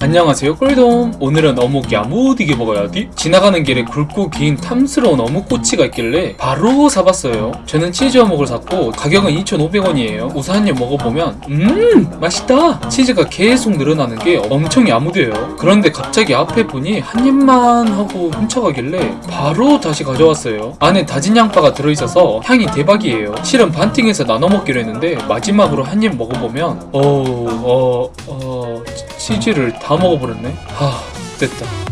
안녕하세요 꿀돔. 오늘은 어묵 야무디게 먹어야지 지나가는 길에 굵고 긴 탐스러운 어묵 꼬치가 있길래 바로 사봤어요. 저는 치즈 어묵을 샀고 가격은 2,500원이에요. 우선 한 입 먹어보면 음 맛있다! 치즈가 계속 늘어나는 게 엄청 야무져요. 그런데 갑자기 앞에 분이 한 입만 하고 훔쳐가길래 바로 다시 가져왔어요. 안에 다진 양파가 들어있어서 향이 대박이에요. 실은 반띵해서 나눠 먹기로 했는데 마지막으로 한 입 먹어보면 어우 어, 어, 치- 치즈를 다 먹어버렸네. 하 됐다